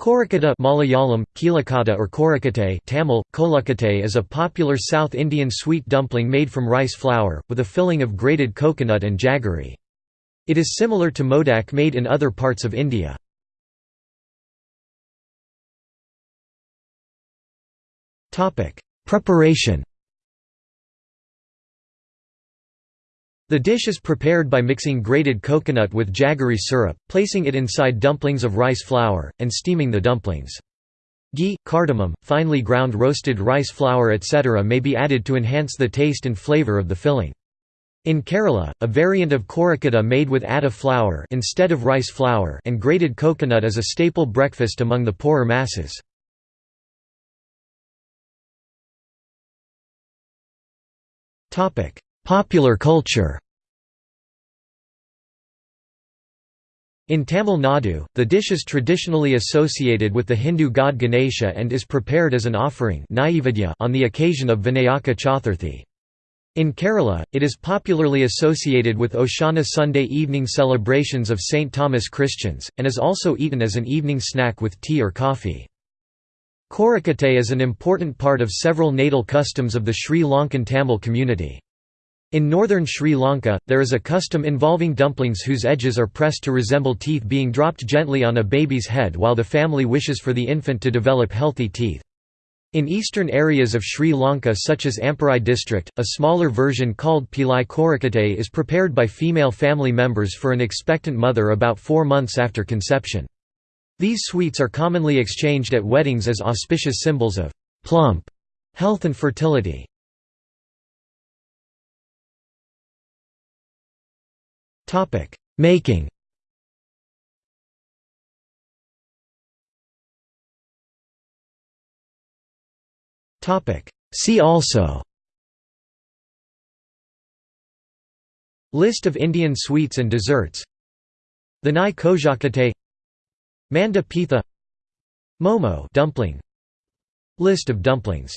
Korakata Malayalam, Kilakata or Korakate Tamil, Kolakate is a popular South Indian sweet dumpling made from rice flour, with a filling of grated coconut and jaggery. It is similar to modak made in other parts of India. Preparation The dish is prepared by mixing grated coconut with jaggery syrup, placing it inside dumplings of rice flour, and steaming the dumplings. Ghee, cardamom, finely ground roasted rice flour etc. may be added to enhance the taste and flavor of the filling. In Kerala, a variant of korakata made with atta flour instead of rice flour and grated coconut is a staple breakfast among the poorer masses. Popular culture In Tamil Nadu, the dish is traditionally associated with the Hindu god Ganesha and is prepared as an offering on the occasion of Vinayaka Chaturthi. In Kerala, it is popularly associated with Oshana Sunday evening celebrations of St. Thomas Christians, and is also eaten as an evening snack with tea or coffee. Korakate is an important part of several natal customs of the Sri Lankan Tamil community. In northern Sri Lanka, there is a custom involving dumplings whose edges are pressed to resemble teeth being dropped gently on a baby's head while the family wishes for the infant to develop healthy teeth. In eastern areas of Sri Lanka such as Amparai district, a smaller version called Pilai Korakate is prepared by female family members for an expectant mother about four months after conception. These sweets are commonly exchanged at weddings as auspicious symbols of plump health and fertility. Making. Topic: See also. List of Indian sweets and desserts. Vinay Kojakate Manda Pitha. Momo dumpling. List of dumplings